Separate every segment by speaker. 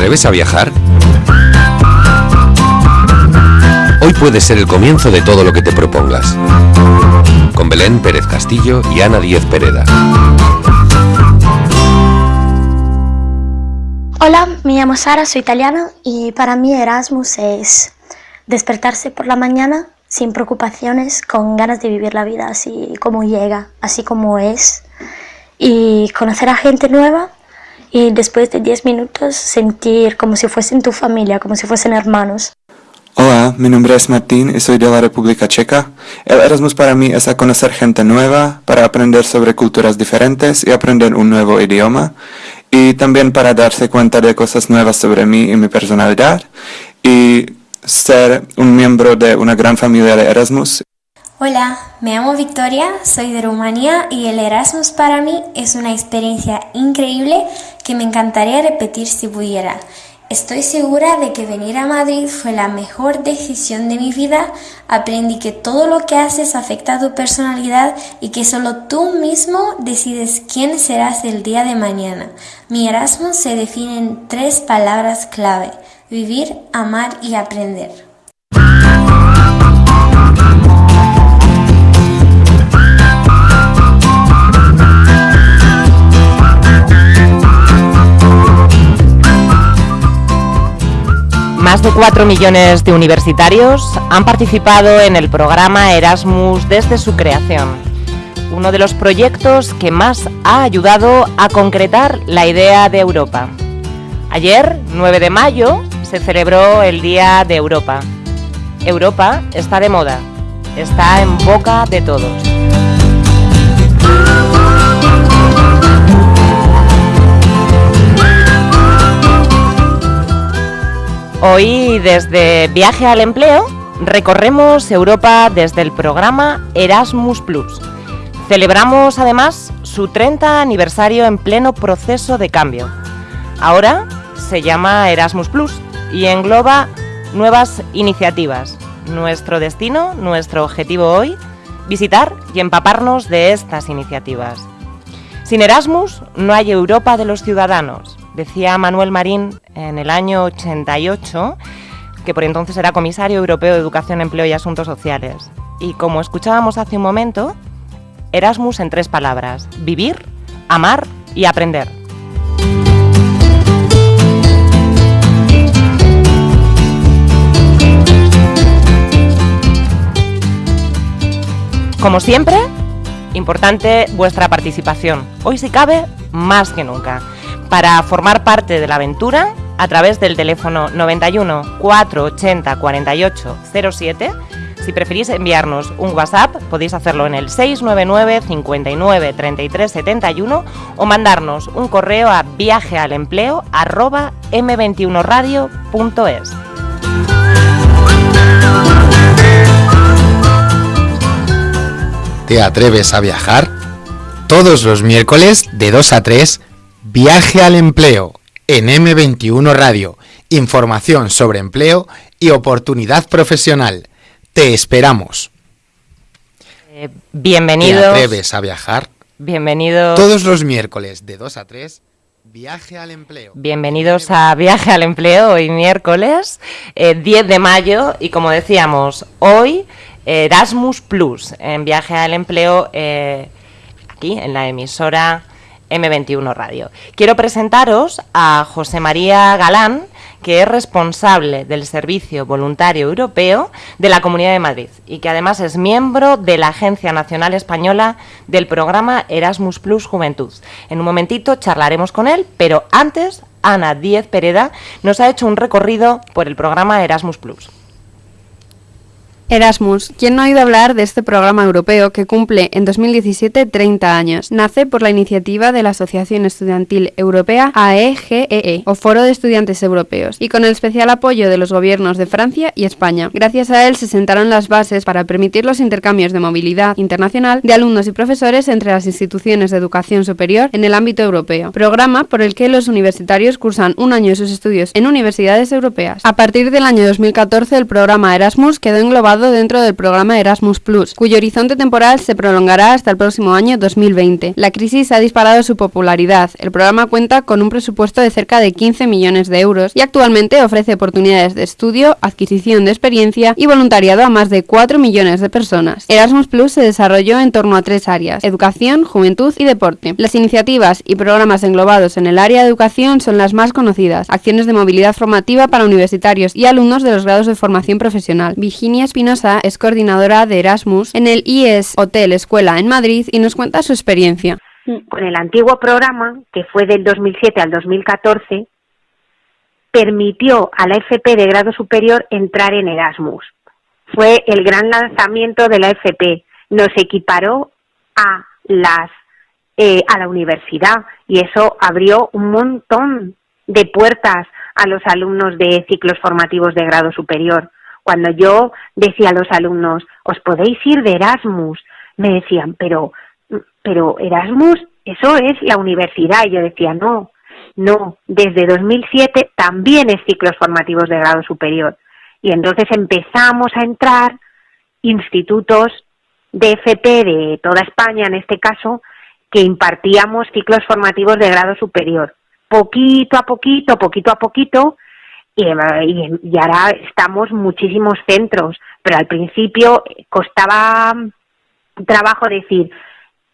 Speaker 1: atreves a viajar? Hoy puede ser el comienzo de todo lo que te propongas. Con Belén Pérez Castillo y Ana Díez Pereda.
Speaker 2: Hola, me llamo Sara, soy italiana y para mí Erasmus es despertarse por la mañana sin preocupaciones, con ganas de vivir la vida así como llega, así como es y conocer a gente nueva y después de 10 minutos sentir como si fuesen tu familia, como si fuesen hermanos.
Speaker 3: Hola, mi nombre es Martín y soy de la República Checa. El Erasmus para mí es a conocer gente nueva, para aprender sobre culturas diferentes y aprender un nuevo idioma. Y también para darse cuenta de cosas nuevas sobre mí y mi personalidad. Y ser un miembro de una gran familia de Erasmus.
Speaker 4: Hola, me llamo Victoria, soy de Rumanía y el Erasmus para mí es una experiencia increíble que me encantaría repetir si pudiera. Estoy segura de que venir a Madrid fue la mejor decisión de mi vida. Aprendí que todo lo que haces afecta a tu personalidad y que solo tú mismo decides quién serás el día de mañana. Mi Erasmus se define en tres palabras clave. Vivir, amar y aprender.
Speaker 5: Más de 4 millones de universitarios han participado en el programa Erasmus desde su creación, uno de los proyectos que más ha ayudado a concretar la idea de Europa. Ayer, 9 de mayo, se celebró el Día de Europa. Europa está de moda, está en boca de todos. Hoy, desde Viaje al Empleo, recorremos Europa desde el programa Erasmus. Celebramos además su 30 aniversario en pleno proceso de cambio. Ahora se llama Erasmus Plus y engloba nuevas iniciativas. Nuestro destino, nuestro objetivo hoy, visitar y empaparnos de estas iniciativas. Sin Erasmus no hay Europa de los ciudadanos decía Manuel Marín en el año 88, que por entonces era comisario europeo de Educación, Empleo y Asuntos Sociales. Y como escuchábamos hace un momento, Erasmus en tres palabras, vivir, amar y aprender. Como siempre, importante vuestra participación. Hoy si cabe, más que nunca para formar parte de la aventura a través del teléfono 91 480 48 07. Si preferís enviarnos un WhatsApp, podéis hacerlo en el 699 59 33 71 o mandarnos un correo a viajealempleo m21radio.es.
Speaker 6: ¿Te atreves a viajar? Todos los miércoles de 2 a 3 Viaje al empleo en M21 Radio. Información sobre empleo y oportunidad profesional. Te esperamos.
Speaker 5: Eh, bienvenidos.
Speaker 6: ¿Te atreves a viajar?
Speaker 5: Bienvenidos.
Speaker 6: Todos los miércoles de 2 a 3. Viaje al empleo.
Speaker 5: Bienvenidos a Viaje al empleo, hoy miércoles 10 eh, de mayo y como decíamos, hoy Erasmus Plus en Viaje al empleo eh, aquí en la emisora M21 Radio. Quiero presentaros a José María Galán, que es responsable del Servicio Voluntario Europeo de la Comunidad de Madrid y que además es miembro de la Agencia Nacional Española del programa Erasmus Plus Juventud. En un momentito charlaremos con él, pero antes Ana Díez Pereda nos ha hecho un recorrido por el programa Erasmus Plus.
Speaker 7: Erasmus. ¿Quién no ha oído hablar de este programa europeo que cumple en 2017 30 años? Nace por la iniciativa de la Asociación Estudiantil Europea AEGEE, o Foro de Estudiantes Europeos, y con el especial apoyo de los gobiernos de Francia y España. Gracias a él se sentaron las bases para permitir los intercambios de movilidad internacional de alumnos y profesores entre las instituciones de educación superior en el ámbito europeo. Programa por el que los universitarios cursan un año de sus estudios en universidades europeas. A partir del año 2014 el programa Erasmus quedó englobado dentro del programa Erasmus Plus, cuyo horizonte temporal se prolongará hasta el próximo año 2020. La crisis ha disparado su popularidad. El programa cuenta con un presupuesto de cerca de 15 millones de euros y actualmente ofrece oportunidades de estudio, adquisición de experiencia y voluntariado a más de 4 millones de personas. Erasmus Plus se desarrolló en torno a tres áreas, educación, juventud y deporte. Las iniciativas y programas englobados en el área de educación son las más conocidas, acciones de movilidad formativa para universitarios y alumnos de los grados de formación profesional. Virginia Espinosa es coordinadora de Erasmus en el IES Hotel Escuela en Madrid y nos cuenta su experiencia.
Speaker 8: Con el antiguo programa, que fue del 2007 al 2014, permitió a la FP de grado superior entrar en Erasmus. Fue el gran lanzamiento de la FP. Nos equiparó a las eh, a la universidad y eso abrió un montón de puertas a los alumnos de ciclos formativos de grado superior. Cuando yo decía a los alumnos, os podéis ir de Erasmus, me decían, pero, pero Erasmus, eso es la universidad. Y yo decía, no, no, desde 2007 también es ciclos formativos de grado superior. Y entonces empezamos a entrar institutos de FP de toda España, en este caso, que impartíamos ciclos formativos de grado superior. Poquito a poquito, poquito a poquito, y, y, ahora estamos muchísimos centros, pero al principio costaba trabajo decir,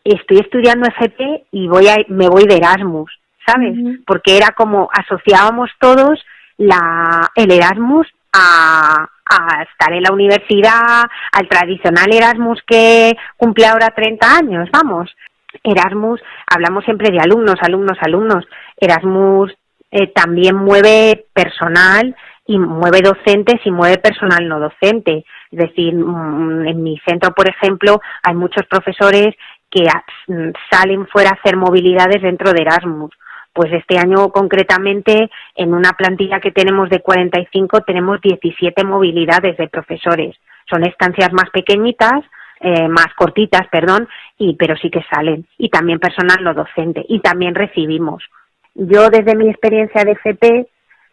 Speaker 8: estoy estudiando FP y voy a, me voy de Erasmus, ¿sabes? Porque era como asociábamos todos la, el Erasmus a, a estar en la universidad, al tradicional Erasmus que cumple ahora 30 años, vamos. Erasmus, hablamos siempre de alumnos, alumnos, alumnos. Erasmus eh, también mueve personal y mueve docentes y mueve personal no docente. Es decir, mm, en mi centro, por ejemplo, hay muchos profesores que mm, salen fuera a hacer movilidades dentro de Erasmus. Pues este año concretamente, en una plantilla que tenemos de 45, tenemos 17 movilidades de profesores. Son estancias más pequeñitas, eh, más cortitas, perdón, y pero sí que salen. Y también personal no docente. Y también recibimos. Yo desde mi experiencia de FP,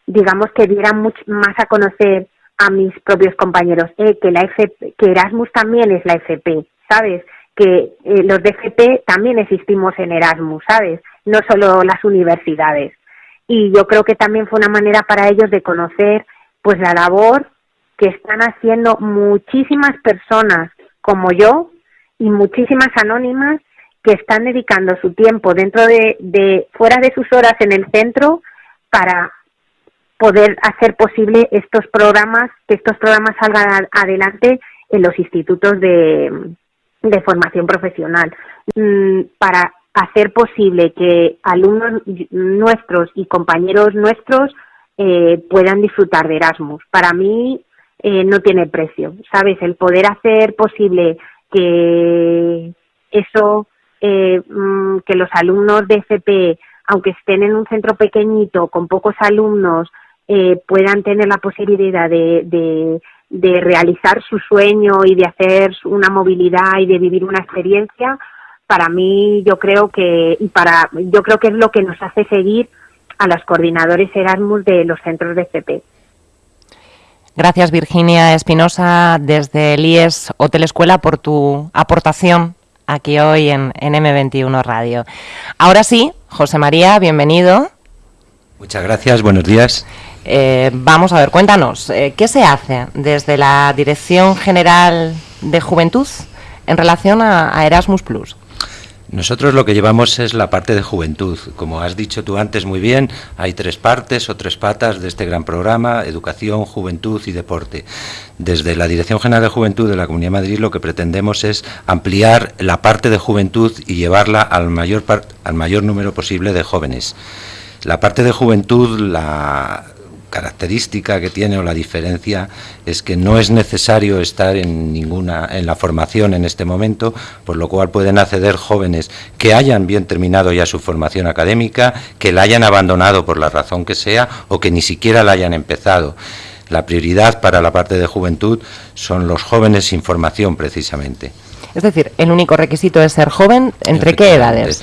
Speaker 8: digamos que diera mucho más a conocer a mis propios compañeros eh, que la FP, que Erasmus también es la FP, ¿sabes? Que eh, los de FP también existimos en Erasmus, ¿sabes? No solo las universidades. Y yo creo que también fue una manera para ellos de conocer pues la labor que están haciendo muchísimas personas como yo y muchísimas anónimas que están dedicando su tiempo dentro de, fuera de sus horas en el centro para poder hacer posible estos programas, que estos programas salgan adelante en los institutos de, de formación profesional, mm, para hacer posible que alumnos nuestros y compañeros nuestros eh, puedan disfrutar de Erasmus. Para mí eh, no tiene precio, ¿sabes? El poder hacer posible que eso, eh, mm, que los alumnos de FP, aunque estén en un centro pequeñito, con pocos alumnos, eh, puedan tener la posibilidad de, de, realizar su sueño y de hacer una movilidad y de vivir una experiencia, para mí yo creo que y para yo creo que es lo que nos hace seguir a los coordinadores Erasmus de los centros de FP.
Speaker 5: Gracias Virginia Espinosa desde el IES Hotel Escuela por tu aportación aquí hoy en, M21 Radio. Ahora sí, José María, bienvenido.
Speaker 9: Muchas gracias, buenos días.
Speaker 5: Eh, vamos a ver, cuéntanos, eh, ¿qué se hace desde la Dirección General de Juventud en relación a Erasmus Plus?
Speaker 9: Nosotros lo que llevamos es la parte de juventud. Como has dicho tú antes muy bien, hay tres partes o tres patas de este gran programa, educación, juventud y deporte. Desde la Dirección General de Juventud de la Comunidad de Madrid lo que pretendemos es ampliar la parte de juventud y llevarla al mayor, al mayor número posible de jóvenes. La parte de juventud la, característica que tiene o la diferencia es que no es necesario estar en ninguna en la formación en este momento, por lo cual pueden acceder jóvenes que hayan bien terminado ya su formación académica, que la hayan abandonado por la razón que sea o que ni siquiera la hayan empezado. La prioridad para la parte de juventud son los jóvenes sin formación precisamente.
Speaker 5: Es decir, el único requisito es ser joven, ¿entre qué edades?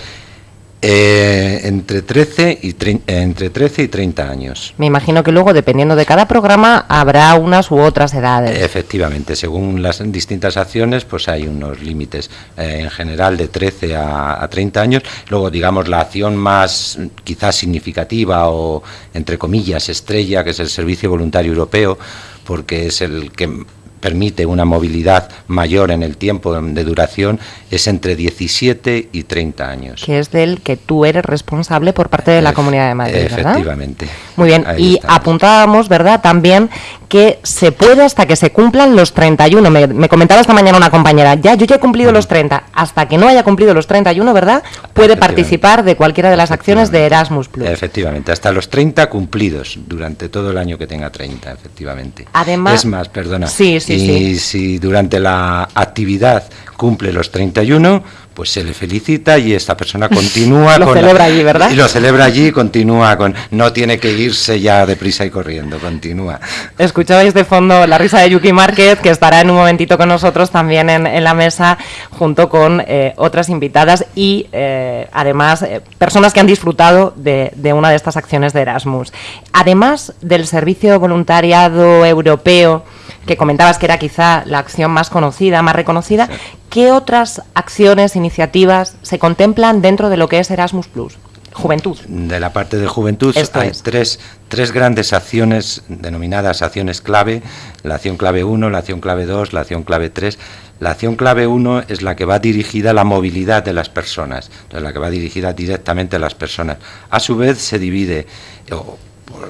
Speaker 9: Eh, entre, 13 y entre 13 y 30 años.
Speaker 5: Me imagino que luego, dependiendo de cada programa, habrá unas u otras edades.
Speaker 9: Efectivamente, según las distintas acciones, pues hay unos límites. Eh, en general, de 13 a, a, 30 años. Luego, digamos, la acción más quizás significativa o, entre comillas, estrella, que es el Servicio Voluntario Europeo, porque es el que permite una movilidad mayor en el tiempo de duración es entre 17 y 30 años.
Speaker 5: Que es del que tú eres responsable por parte de la Comunidad de Madrid,
Speaker 9: Efectivamente.
Speaker 5: Muy bien, y apuntábamos, ¿verdad?, también que se puede hasta que se cumplan los 31. Me, me comentaba esta mañana una compañera, ya, yo ya he cumplido los 30. Hasta que no haya cumplido los 31, ¿verdad?, puede participar de cualquiera de las acciones de Erasmus+. Plus.
Speaker 9: Efectivamente, hasta los 30 cumplidos durante todo el año que tenga 30, efectivamente.
Speaker 5: Además...
Speaker 9: Es más, perdona.
Speaker 5: Sí, sí,
Speaker 9: y si durante la actividad cumple los 31, pues se le felicita y esta persona continúa
Speaker 5: lo celebra allí, ¿verdad?
Speaker 9: Y lo celebra allí y continúa con no tiene que irse ya deprisa y corriendo, continúa.
Speaker 5: Escuchabais de fondo la risa de Yuki Márquez, que estará en un momentito con nosotros también en, la mesa, junto con eh, otras invitadas y eh, además eh, personas que han disfrutado de, de una de estas acciones de Erasmus. Además del servicio voluntariado europeo, que comentabas que era quizá la acción más conocida, más reconocida, ¿qué otras acciones, iniciativas se contemplan dentro de lo que es Erasmus Plus? Juventud.
Speaker 9: De la parte de juventud hay tres, tres grandes acciones denominadas acciones clave, la acción clave 1, la acción clave 2, la acción clave 3. La acción clave 1 es la que va dirigida a la movilidad de las personas, entonces la que va dirigida directamente a las personas. A su vez se divide,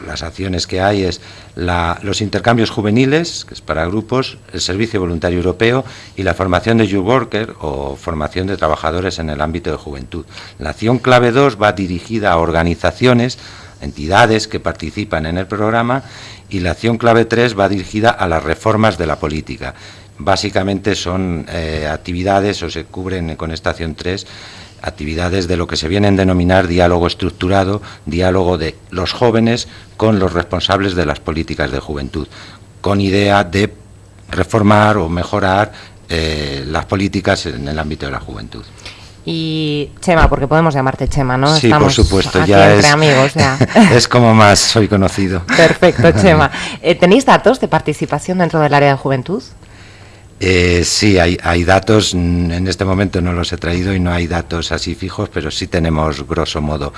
Speaker 9: las acciones que hay es los intercambios juveniles, que es para grupos, el servicio voluntario europeo y la formación de youth worker o formación de trabajadores en el ámbito de juventud. La acción clave 2 va dirigida a organizaciones, entidades que participan en el programa y la acción clave 3 va dirigida a las reformas de la política. Básicamente son eh, actividades o se cubren con esta acción 3 actividades de lo que se viene a denominar diálogo estructurado, diálogo de los jóvenes con los responsables de las políticas de juventud, con idea de reformar o mejorar eh, las políticas en el ámbito de la juventud.
Speaker 5: Y Chema, porque podemos llamarte Chema, ¿no?
Speaker 9: Sí, por supuesto, ya
Speaker 5: entre amigos.
Speaker 9: es como más soy conocido.
Speaker 5: Perfecto, Chema. Eh, ¿Tenéis datos de participación dentro del área de juventud?
Speaker 9: Eh, sí, hay, hay, datos, en este momento no los he traído y no hay datos así fijos, pero sí tenemos grosso modo.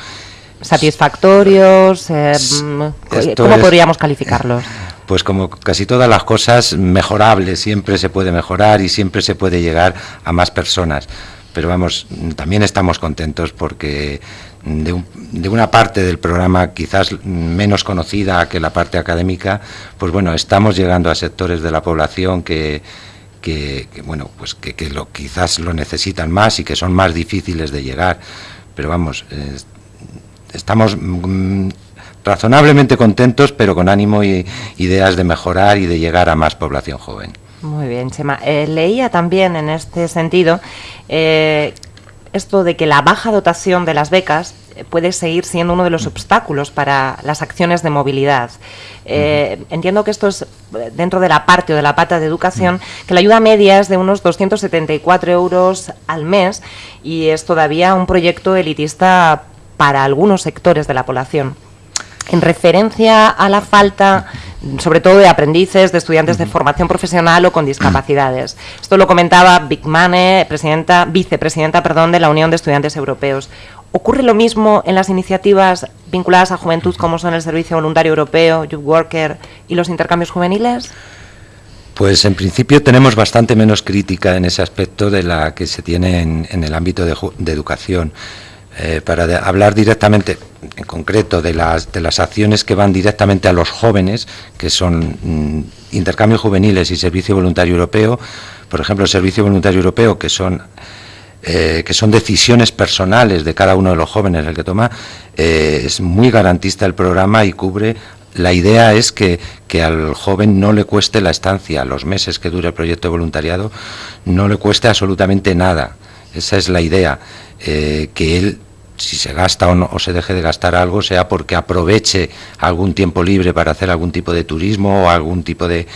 Speaker 5: ¿Satisfactorios? Eh, mm, ¿Cómo podríamos calificarlos?
Speaker 9: Pues como casi todas las cosas, mejorables, siempre se puede mejorar y siempre se puede llegar a más personas. Pero vamos, también estamos contentos porque de, de, una parte del programa quizás menos conocida que la parte académica, pues bueno, estamos llegando a sectores de la población que, que, bueno, pues que, lo, quizás lo necesitan más y que son más difíciles de llegar. Pero vamos, estamos mm, razonablemente contentos, pero con ánimo y ideas de mejorar y de llegar a más población joven.
Speaker 5: Muy bien, Chema. Eh, leía también en este sentido eh, esto de que la baja dotación de las becas puede seguir siendo uno de los obstáculos para las acciones de movilidad. Eh, entiendo que esto es dentro de la parte o de la pata de educación, que la ayuda media es de unos 274 euros al mes y es todavía un proyecto elitista para algunos sectores de la población. En referencia a la falta sobre todo de aprendices, de estudiantes de formación profesional o con discapacidades. Esto lo comentaba Big Mane, presidenta, vicepresidenta perdón, de la Unión de Estudiantes Europeos. ¿Ocurre lo mismo en las iniciativas vinculadas a juventud como son el Servicio Voluntario Europeo, Youth Worker y los intercambios juveniles?
Speaker 9: Pues en principio tenemos bastante menos crítica en ese aspecto de la que se tiene en, el ámbito de, educación. Eh, para hablar directamente, en concreto, de las, de las acciones que van directamente a los jóvenes, que son mm, intercambios juveniles y servicio voluntario europeo, por ejemplo, el servicio voluntario europeo, que son eh, que son decisiones personales de cada uno de los jóvenes el que toma, eh, es muy garantista el programa y cubre la idea es que, que, al joven no le cueste la estancia, los meses que dure el proyecto de voluntariado, no le cueste absolutamente nada. Esa es la idea, eh, que él si se gasta o, no, o se deje de gastar algo, sea porque aproveche algún tiempo libre para hacer algún tipo de turismo o algún tipo de,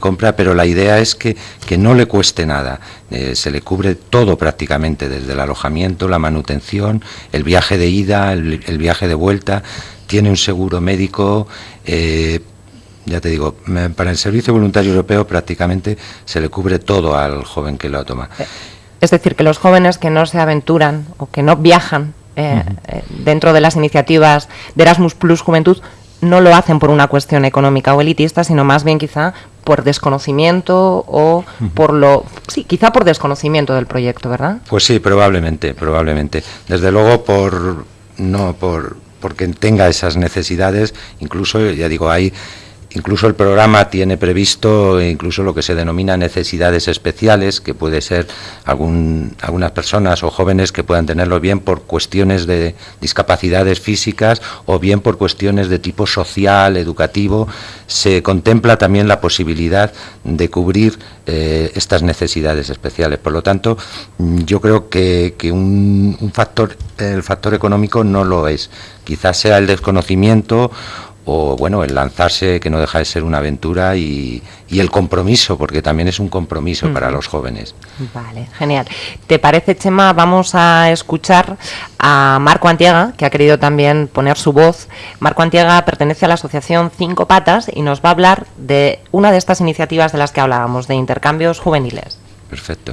Speaker 9: compra, pero la idea es que, que no le cueste nada. Eh, se le cubre todo prácticamente, desde el alojamiento, la manutención, el viaje de ida, el, viaje de vuelta, tiene un seguro médico. Eh, ya te digo, para el Servicio Voluntario Europeo prácticamente se le cubre todo al joven que lo toma.
Speaker 5: Es decir, que los jóvenes que no se aventuran o que no viajan eh, dentro de las iniciativas de Erasmus Plus Juventud no lo hacen por una cuestión económica o elitista, sino más bien quizá por desconocimiento o por lo sí, quizá por desconocimiento del proyecto, ¿verdad?
Speaker 9: Pues sí, probablemente, probablemente. Desde luego por no por porque tenga esas necesidades, incluso ya digo, hay Incluso el programa tiene previsto incluso lo que se denomina necesidades especiales, que puede ser algún, algunas personas o jóvenes que puedan tenerlo bien por cuestiones de discapacidades físicas o bien por cuestiones de tipo social, educativo. Se contempla también la posibilidad de cubrir eh, estas necesidades especiales. Por lo tanto, yo creo que, que un, un factor, el factor económico no lo es. Quizás sea el desconocimiento o bueno, el lanzarse que no deja de ser una aventura y, el compromiso, porque también es un compromiso para los jóvenes.
Speaker 5: Vale, genial. ¿Te parece, Chema? Vamos a escuchar a Marco Antiega, que ha querido también poner su voz. Marco Antiega pertenece a la asociación Cinco Patas y nos va a hablar de una de estas iniciativas de las que hablábamos, de intercambios juveniles.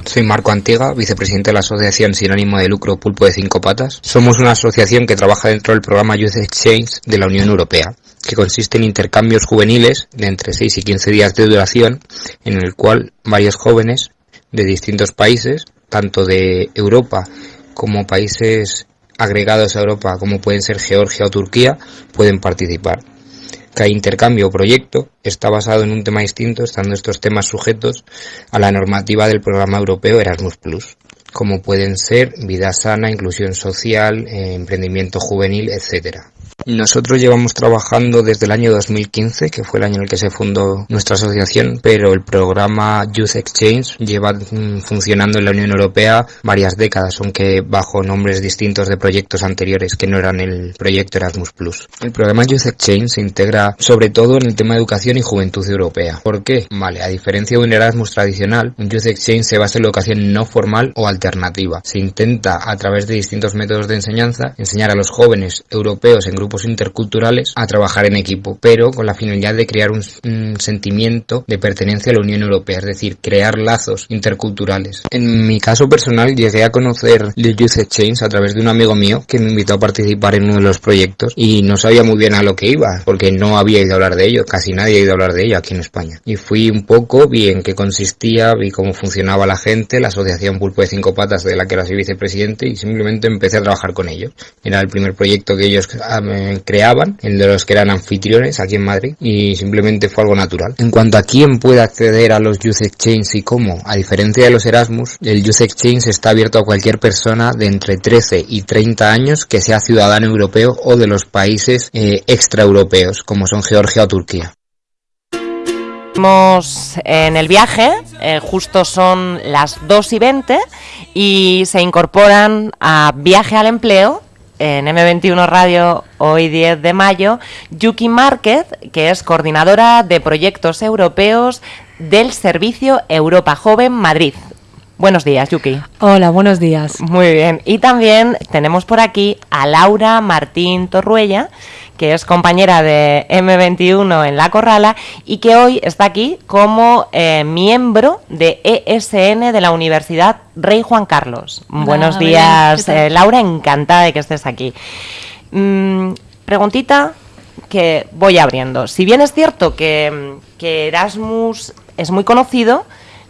Speaker 10: Soy Marco Antiega, vicepresidente de la Asociación Sin Ánimo de Lucro Pulpo de Cinco Patas. Somos una asociación que trabaja dentro del programa Youth Exchange de la Unión Europea que consiste en intercambios juveniles de entre 6 y 15 días de duración, en el cual varios jóvenes de distintos países, tanto de Europa como países agregados a Europa, como pueden ser Georgia o Turquía, pueden participar. Cada intercambio o proyecto está basado en un tema distinto, estando estos temas sujetos a la normativa del programa europeo Erasmus como pueden ser vida sana, inclusión social, eh, emprendimiento juvenil, etcétera. Nosotros llevamos trabajando desde el año 2015, que fue el año en el que se fundó nuestra asociación, pero el programa Youth Exchange lleva mm, funcionando en la Unión Europea varias décadas, aunque bajo nombres distintos de proyectos anteriores que no eran el proyecto Erasmus Plus. El programa Youth Exchange se integra sobre todo en el tema de educación y juventud europea. ¿Por qué? Vale, a diferencia de un Erasmus tradicional, un Youth Exchange se basa en la educación no formal o alternativa. Se intenta a través de distintos métodos de enseñanza enseñar a los jóvenes europeos en grupos interculturales a trabajar en equipo, pero con la finalidad de crear un, sentimiento de pertenencia a la Unión Europea, es decir, crear lazos interculturales. En mi caso personal llegué a conocer The Youth Exchange a través de un amigo mío que me invitó a participar en uno de los proyectos y no sabía muy bien a lo que iba, porque no había ido a hablar de ello, casi nadie ha ido a hablar de ello aquí en España. Y fui un poco, vi en qué consistía, vi cómo funcionaba la gente, la asociación Pulpo de Cinco Patas de la que era soy vicepresidente y simplemente empecé a trabajar con ellos. Era el primer proyecto que ellos ah, creaban, el de los que eran anfitriones aquí en Madrid, y simplemente fue algo natural. En cuanto a quién puede acceder a los Youth Exchange y cómo, a diferencia de los Erasmus, el Youth Exchange está abierto a cualquier persona de entre 13 y 30 años que sea ciudadano europeo o de los países eh, extraeuropeos, como son Georgia o Turquía.
Speaker 5: Estamos en el viaje, eh, justo son las 2 y 20 y se incorporan a Viaje al Empleo en M21 Radio hoy 10 de mayo, Yuki Márquez, que es coordinadora de proyectos europeos del Servicio Europa Joven Madrid. Buenos días, Yuki.
Speaker 11: Hola, buenos días.
Speaker 5: Muy bien. Y también tenemos por aquí a Laura Martín Torruella, que es compañera de M21 en La Corrala y que hoy está aquí como eh, miembro de ESN de la Universidad Rey Juan Carlos. Buenos días, eh, Laura, encantada de que estés aquí. Mm, preguntita que voy abriendo. Si bien es cierto que, que Erasmus es muy conocido,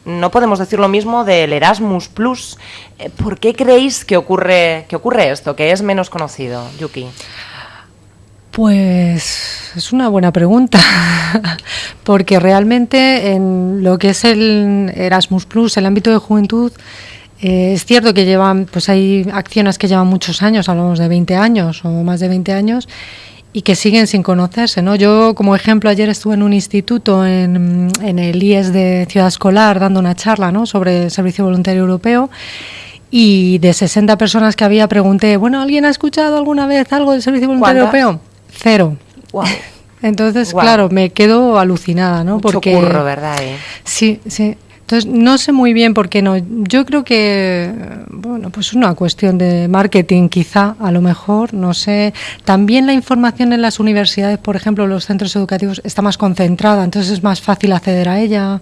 Speaker 5: no podemos decir lo mismo del Erasmus Plus. Eh, ¿Por qué creéis que ocurre, que ocurre esto, que es menos conocido, Yuki?
Speaker 11: Pues es una buena pregunta, porque realmente en lo que es el Erasmus Plus, el ámbito de juventud, eh, es cierto que llevan, pues hay acciones que llevan muchos años, hablamos de 20 años o más de 20 años, y que siguen sin conocerse. ¿no? Yo, como ejemplo, ayer estuve en un instituto en, en el IES de Ciudad Escolar dando una charla ¿no? sobre el Servicio Voluntario Europeo y de 60 personas que había pregunté, bueno, ¿alguien ha escuchado alguna vez algo del Servicio Voluntario Europeo? Cero. Entonces, claro, me quedo alucinada, ¿no?
Speaker 5: Mucho
Speaker 11: Porque
Speaker 5: curro, ¿verdad? eh?
Speaker 11: Sí, sí. Entonces, no sé muy bien por qué no. Yo creo que, bueno, pues es una cuestión de marketing, quizá, a lo mejor, no sé. También la información en las universidades, por ejemplo, los centros educativos, está más concentrada, entonces es más fácil acceder a ella.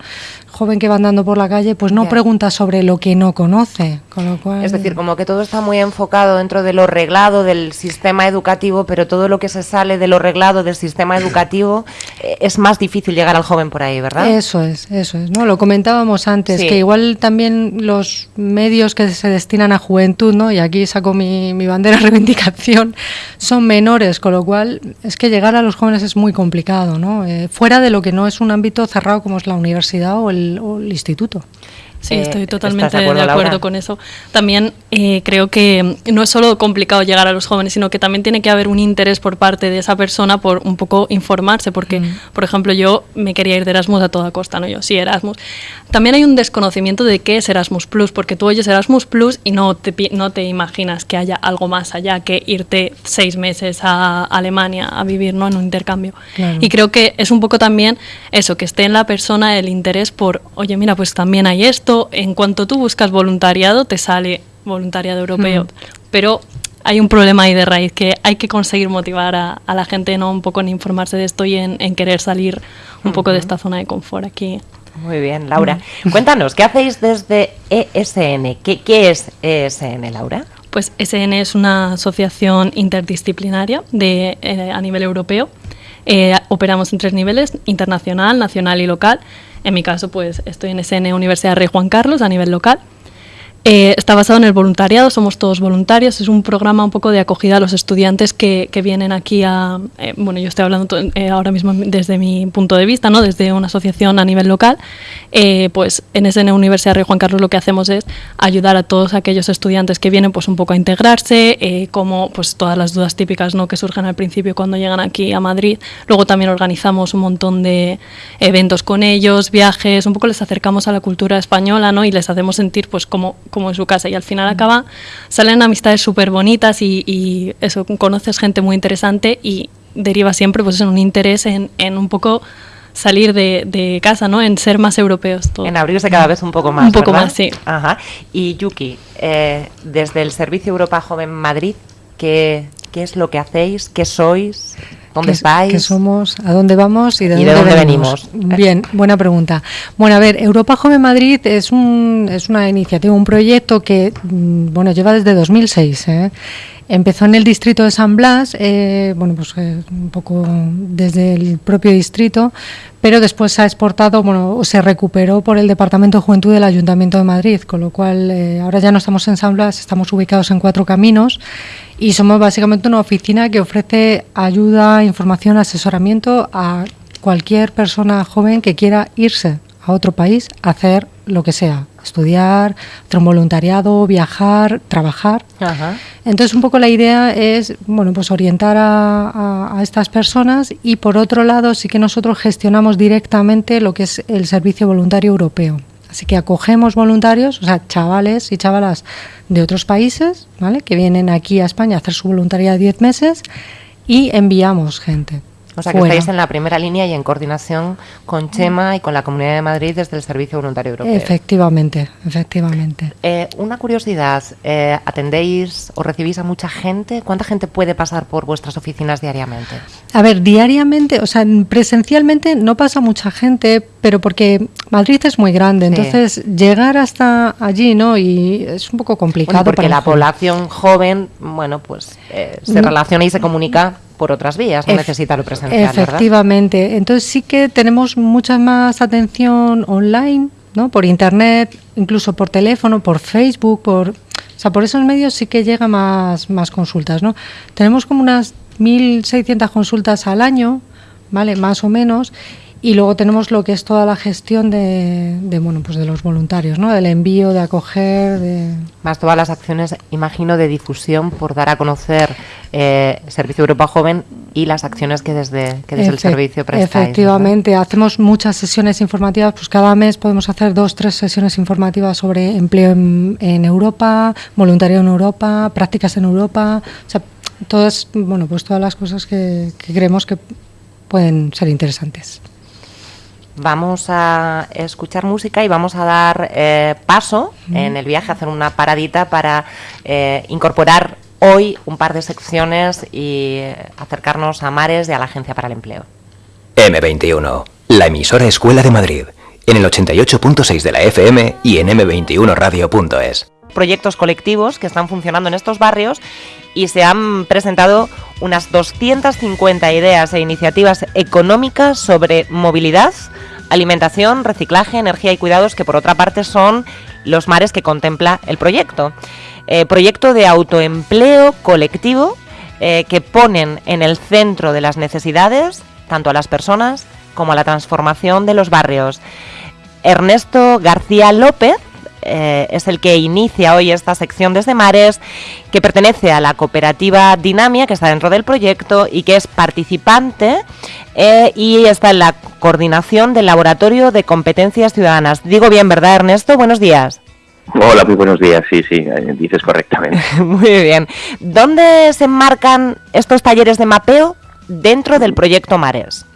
Speaker 11: Joven que va andando por la calle, pues no pregunta sobre lo que no conoce, con lo cual.
Speaker 5: Es decir, como que todo está muy enfocado dentro de lo reglado del sistema educativo, pero todo lo que se sale de lo reglado del sistema educativo eh, es más difícil llegar al joven por ahí, ¿verdad?
Speaker 11: Eso es, eso es, ¿no? Lo comentábamos antes,
Speaker 5: Sí.
Speaker 11: que igual también los medios que se destinan a juventud, ¿no? Y aquí saco mi, mi bandera de reivindicación, son menores, con lo cual es que llegar a los jóvenes es muy complicado, ¿no? Eh, fuera de lo que no es un ámbito cerrado como es la universidad o el, o el instituto.
Speaker 12: Sí,
Speaker 5: Eh,
Speaker 12: estoy
Speaker 5: ¿estás
Speaker 12: totalmente
Speaker 5: de
Speaker 12: de
Speaker 5: acuerdo,
Speaker 12: con eso. También eh, creo que no es solo complicado llegar a los jóvenes, sino que también tiene que haber un interés por parte de esa persona por un poco informarse, porque, por ejemplo, yo me quería ir de Erasmus a toda costa, ¿no? Yo sí, Erasmus. También hay un desconocimiento de qué es Erasmus Plus, porque tú oyes Erasmus Plus y no te, no te imaginas que haya algo más allá que irte seis meses a Alemania a vivir, ¿no? En un intercambio.
Speaker 11: Claro.
Speaker 12: Y creo que es un poco también eso, que esté en la persona el interés por, oye, mira, pues también hay esto. En cuanto tú buscas voluntariado, te sale voluntariado europeo.
Speaker 11: Mm.
Speaker 12: Pero hay un problema ahí de raíz que hay que conseguir motivar a, a la gente, ¿no? Un poco en informarse de esto y en, en querer salir un poco de esta zona de confort aquí.
Speaker 5: Muy bien, Laura. Cuéntanos, ¿qué hacéis desde ESN? ¿Qué, qué es ESN, Laura?
Speaker 12: Pues SN es una asociación interdisciplinaria de, eh, a nivel europeo. Eh, operamos en tres niveles, internacional, nacional y local. En mi caso, pues estoy en SN Universidad Rey Juan Carlos a nivel local. Eh, está basado en el voluntariado, somos todos voluntarios, es un programa un poco de acogida a los estudiantes que, que vienen aquí a... eh, bueno, yo estoy hablando eh, ahora mismo desde mi punto de vista, ¿no? desde una asociación a nivel local, pues en SN Universidad Rey Juan Carlos lo que hacemos es ayudar a todos aquellos estudiantes que vienen pues un poco a integrarse, como pues todas las dudas típicas ¿no? que surgen al principio cuando llegan aquí a Madrid. Luego también organizamos un montón de eventos con ellos, viajes, un poco les acercamos a la cultura española ¿no? y les hacemos sentir pues como, como en su casa y al final acaba, salen amistades súper bonitas y, y eso, conoces gente muy interesante y deriva siempre pues en un interés en, en un poco salir de, de casa, ¿no? En ser más europeos todos.
Speaker 5: En abrirse cada vez un poco más.
Speaker 12: Un poco
Speaker 5: ¿verdad?
Speaker 12: más, sí.
Speaker 5: Ajá. Y Yuki, eh, desde el Servicio Europa Joven Madrid, ¿qué, ¿qué es lo que hacéis? ¿Qué sois? ¿Dónde
Speaker 11: ¿Qué-
Speaker 5: estáis?
Speaker 11: qué somos? ¿A dónde vamos? ¿Y de,
Speaker 5: ¿Y
Speaker 11: dónde,
Speaker 5: de dónde
Speaker 11: venimos? Bien, buena pregunta. Bueno, a ver, Europa Joven Madrid es, un, es una iniciativa, un proyecto que mm, bueno lleva desde 2006. ¿eh? Empezó en el distrito de San Blas, eh, bueno, pues eh, un poco desde el propio distrito, pero después se ha exportado, bueno, se recuperó por el Departamento de Juventud del Ayuntamiento de Madrid, con lo cual eh, ahora ya no estamos en San estamos ubicados en Cuatro Caminos y somos básicamente una oficina que ofrece ayuda, información, asesoramiento a cualquier persona joven que quiera irse a otro país a hacer lo que sea, estudiar, hacer un voluntariado, viajar, trabajar.
Speaker 5: Ajá.
Speaker 11: Entonces, un poco la idea es, bueno, pues orientar a, a- a estas personas y por otro lado sí que nosotros gestionamos directamente lo que es el servicio voluntario europeo. Así que acogemos voluntarios, o sea, chavales y chavalas de otros países, ¿vale? Que vienen aquí a España a hacer su voluntariado 10 meses y enviamos gente.
Speaker 5: O sea que
Speaker 11: fuera.
Speaker 5: estáis en la primera línea y en coordinación con Chema y con la Comunidad de Madrid desde el Servicio Voluntario Europeo.
Speaker 11: Efectivamente, efectivamente.
Speaker 5: Eh, una curiosidad, eh, ¿atendéis o recibís a mucha gente? ¿Cuánta gente puede pasar por vuestras oficinas diariamente?
Speaker 11: A ver, diariamente, o sea, presencialmente no pasa mucha gente, pero porque Madrid es muy grande,
Speaker 5: Sí.
Speaker 11: entonces llegar hasta allí, ¿no? Y es un poco complicado.
Speaker 5: Bueno, porque
Speaker 11: para
Speaker 5: la población joven, bueno, pues eh, se
Speaker 11: Mm.
Speaker 5: relaciona y se comunica por otras vías, no necesita lo presencial, ¿verdad?
Speaker 11: Efectivamente. Entonces sí que tenemos mucha más atención online, ¿no? Por internet, incluso por teléfono, por Facebook, por o sea, por esos medios sí que llega más más consultas, ¿no? Tenemos como unas 1600 consultas al año, ¿vale? Más o menos. Y luego tenemos lo que es toda la gestión de, bueno, pues de los voluntarios, ¿no? Del envío, de acoger, de...
Speaker 5: Más todas las acciones, imagino, de difusión por dar a conocer eh, Servicio Europa Joven y las acciones que desde, que desde el servicio prestáis.
Speaker 11: Efectivamente, hacemos muchas sesiones informativas, pues cada mes podemos hacer dos, tres sesiones informativas sobre empleo en, Europa, voluntariado en Europa, prácticas en Europa, o sea, todas, bueno, pues todas las cosas que creemos que pueden ser interesantes.
Speaker 5: Vamos a escuchar música y vamos a dar eh, paso en el viaje, a hacer una paradita para eh, incorporar hoy un par de secciones y acercarnos a Mares y a la Agencia para el Empleo.
Speaker 13: M21, la emisora Escuela de Madrid, en el 88.6 de la FM y en m21radio.es
Speaker 5: proyectos colectivos que están funcionando en estos barrios y se han presentado unas 250 ideas e iniciativas económicas sobre movilidad, alimentación, reciclaje, energía y cuidados, que por otra parte son los mares que contempla el proyecto. Eh, proyecto de autoempleo colectivo eh, que ponen en el centro de las necesidades tanto a las personas como a la transformación de los barrios. Ernesto García López eh, es el que inicia hoy esta sección desde Mares, que pertenece a la cooperativa Dinamia, que está dentro del proyecto y que es participante y está en la coordinación del Laboratorio de Competencias Ciudadanas. Digo bien, ¿verdad, Ernesto? Buenos días.
Speaker 14: Hola, muy buenos días. Sí, sí, eh, dices correctamente.
Speaker 5: muy bien. ¿Dónde se enmarcan estos talleres de mapeo dentro del proyecto Mares?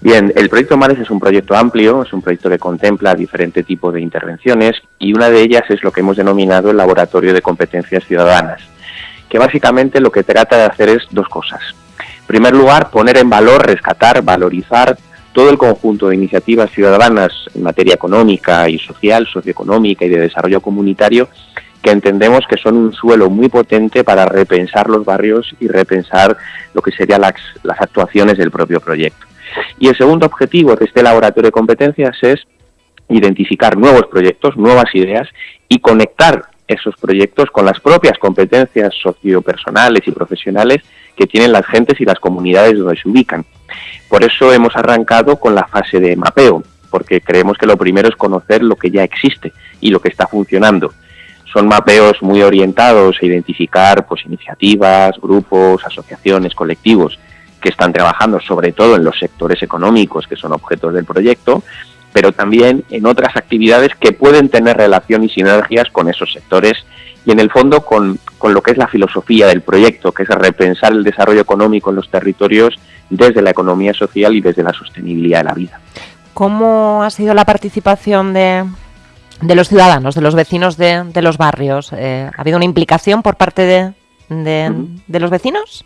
Speaker 14: Bien, el proyecto Mares es un proyecto amplio, es un proyecto que contempla diferentes tipos de intervenciones y una de ellas es lo que hemos denominado el Laboratorio de Competencias Ciudadanas, que básicamente lo que trata de hacer es dos cosas. En primer lugar, poner en valor, rescatar, valorizar todo el conjunto de iniciativas ciudadanas en materia económica y social, socioeconómica y de desarrollo comunitario que entendemos que son un suelo muy potente para repensar los barrios y repensar lo que serían las, las actuaciones del propio proyecto. Y el segundo objetivo de este laboratorio de competencias es identificar nuevos proyectos, nuevas ideas y conectar esos proyectos con las propias competencias sociopersonales y profesionales que tienen las gentes y las comunidades donde se ubican. Por eso hemos arrancado con la fase de mapeo, porque creemos que lo primero es conocer lo que ya existe y lo que está funcionando. Son mapeos muy orientados a identificar pues, iniciativas, grupos, asociaciones, colectivos que están trabajando sobre todo en los sectores económicos que son objetos del proyecto, pero también en otras actividades que pueden tener relación y sinergias con esos sectores y en el fondo con, con, lo que es la filosofía del proyecto, que es repensar el desarrollo económico en los territorios desde la economía social y desde la sostenibilidad de la vida.
Speaker 5: ¿Cómo ha sido la participación de, de los ciudadanos, de los vecinos de, de los barrios? Eh, ¿Ha habido una implicación por parte de, de los vecinos?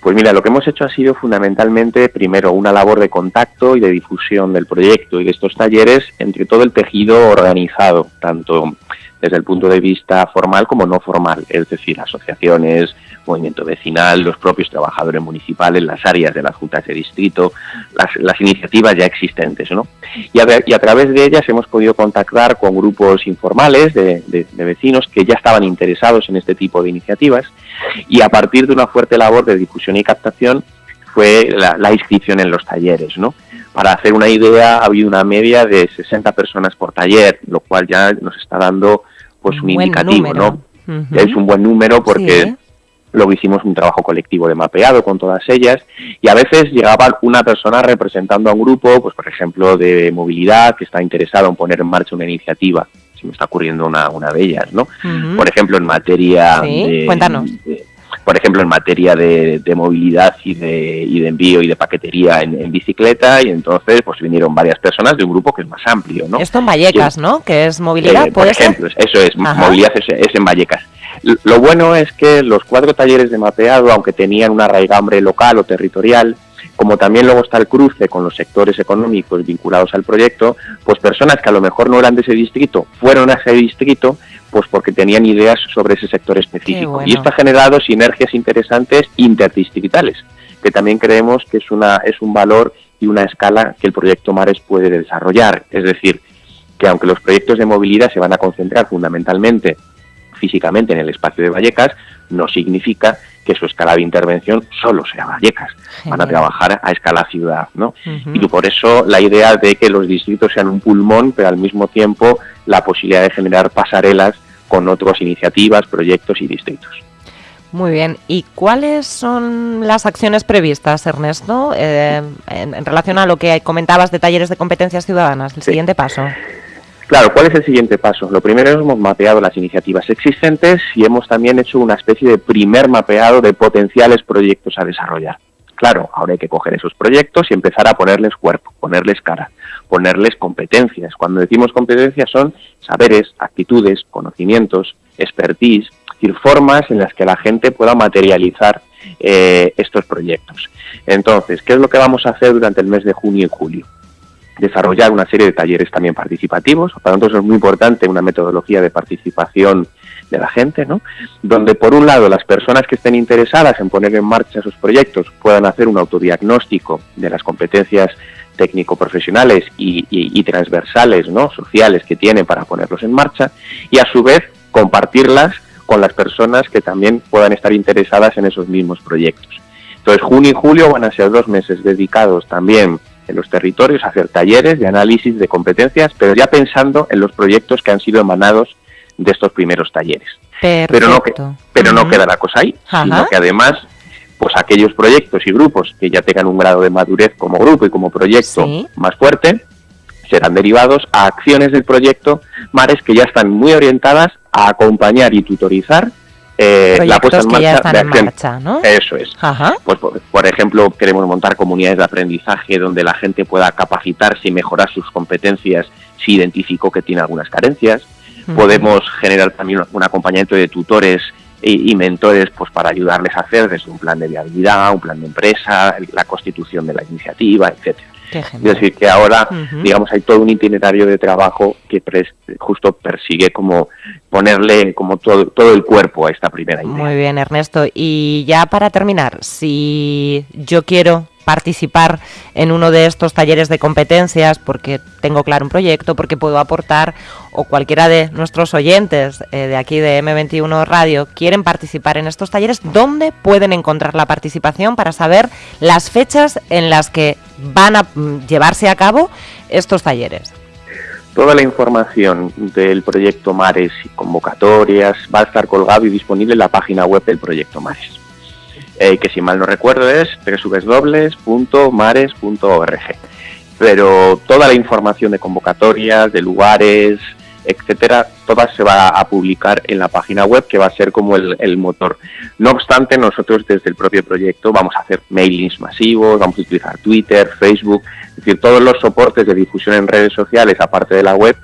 Speaker 14: Pues mira, lo que hemos hecho ha sido fundamentalmente, primero, una labor de contacto y de difusión del proyecto y de estos talleres entre todo el tejido organizado, tanto desde el punto de vista formal como no formal, es decir, asociaciones, movimiento vecinal, los propios trabajadores municipales, las áreas de las juntas de distrito, las, iniciativas ya existentes. ¿no? Y, a, través de ellas hemos podido contactar con grupos informales de, vecinos que ya estaban interesados en este tipo de iniciativas y a partir de una fuerte labor de difusión y captación fue la, inscripción en los talleres. ¿no? Para hacer una idea, ha habido una media de 60 personas por taller, lo cual ya nos está dando pues un, indicativo, ¿no? Es un buen número porque Luego hicimos un trabajo colectivo de mapeado con todas ellas y a veces llegaba una persona representando a un grupo, pues por ejemplo de movilidad, que está interesado en poner en marcha una iniciativa. Si me está ocurriendo una, una de ellas, ¿no? Por ejemplo, en materia
Speaker 5: de, Cuéntanos.
Speaker 14: Por ejemplo, en materia de, movilidad y de, y de envío y de paquetería en, bicicleta y entonces pues vinieron varias personas de un grupo que es más amplio, ¿no?
Speaker 5: Esto en Vallecas, ¿no? Que es movilidad,
Speaker 14: eh, Por ejemplo, eso es, movilidad es en Vallecas. Lo bueno es que los cuatro talleres de mapeado, aunque tenían una raigambre local o territorial, como también luego está el cruce con los sectores económicos vinculados al proyecto, pues personas que a lo mejor no eran de ese distrito fueron a ese distrito pues porque tenían ideas sobre ese sector específico. Y esto ha generado sinergias interesantes interdistritales, que también creemos que es, una, es un valor y una escala que el proyecto Mares puede desarrollar. Es decir, que aunque los proyectos de movilidad se van a concentrar fundamentalmente físicamente en el espacio de Vallecas, no significa que su escala de intervención solo sea Vallecas. Van a trabajar a escala ciudad, ¿no? Y por eso la idea de que los distritos sean un pulmón, pero al mismo tiempo la posibilidad de generar pasarelas con otras iniciativas, proyectos y distritos.
Speaker 5: Muy bien. ¿Y cuáles son las acciones previstas, Ernesto, eh, en, relación a lo que comentabas de talleres de competencias ciudadanas? El siguiente paso.
Speaker 14: Claro, ¿cuál es el siguiente paso? Lo primero es hemos mapeado las iniciativas existentes y hemos también hecho una especie de primer mapeado de potenciales proyectos a desarrollar. Claro, ahora hay que coger esos proyectos y empezar a ponerles cuerpo, ponerles cara, ponerles competencias. Cuando decimos competencias son saberes, actitudes, conocimientos, expertise, es decir, formas en las que la gente pueda materializar eh, estos proyectos. Entonces, ¿qué es lo que vamos a hacer durante el mes de junio y julio? Desarrollar una serie de talleres también participativos. Para nosotros es muy importante una metodología de participación de la gente, ¿no? Donde por un lado las personas que estén interesadas en poner en marcha esos proyectos puedan hacer un autodiagnóstico de las competencias técnico-profesionales y, transversales, ¿no? Sociales que tienen para ponerlos en marcha y a su vez compartirlas con las personas que también puedan estar interesadas en esos mismos proyectos. Entonces, junio y julio van a ser dos meses dedicados también en los territorios, hacer talleres de análisis de competencias, pero ya pensando en los proyectos que han sido emanados de estos primeros talleres. Pero no, pero no queda la cosa ahí, sino que además, pues aquellos proyectos y grupos que ya tengan un grado de madurez como grupo y como proyecto más fuerte, serán derivados a acciones del proyecto Mares que ya están muy orientadas a acompañar y tutorizar eh, la puesta en marcha de acción. ¿no? Eso es. Pues por, ejemplo, queremos montar comunidades de aprendizaje donde la gente pueda capacitarse y mejorar sus competencias si identificó que tiene algunas carencias. Podemos generar también un acompañamiento de tutores y, mentores pues para ayudarles a hacer desde un plan de viabilidad, un plan de empresa, la constitución de la iniciativa, etcétera. Es decir, que ahora, digamos, hay todo un itinerario de trabajo que justo persigue como ponerle como todo, todo el cuerpo a esta primera idea.
Speaker 5: Muy bien, Ernesto. Y ya para terminar, si yo quiero participar en uno de estos talleres de competencias porque tengo claro un proyecto, porque puedo aportar o cualquiera de nuestros oyentes eh, de aquí de M21 Radio quieren participar en estos talleres, ¿dónde pueden encontrar la participación para saber las fechas en las que van a mm, llevarse a cabo estos talleres?
Speaker 14: Toda la información del proyecto Mares y convocatorias va a estar colgado y disponible en la página web del proyecto Mares. Eh, que si mal no recuerdo es www.mares.org. Pero toda la información de convocatorias, de lugares, etcétera, toda se va a publicar en la página web que va a ser como el, motor. No obstante, nosotros desde el propio proyecto vamos a hacer mailings masivos, vamos a utilizar Twitter, Facebook, es decir, todos los soportes de difusión en redes sociales, aparte de la web,